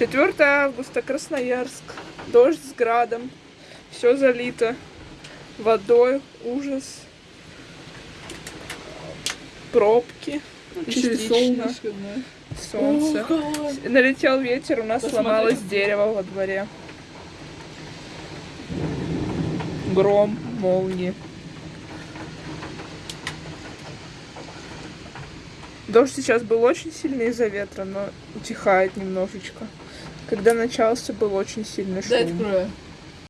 4 августа, Красноярск. Дождь с градом. Все залито водой. Ужас. Пробки. Частично. солнышко, да. Солнце. О. Налетел ветер, у нас Посмотри. сломалось дерево во дворе. Гром, молнии. Дождь сейчас был очень сильный из-за ветра, но утихает немножечко. Когда начался, был очень сильный шум. Дай открою.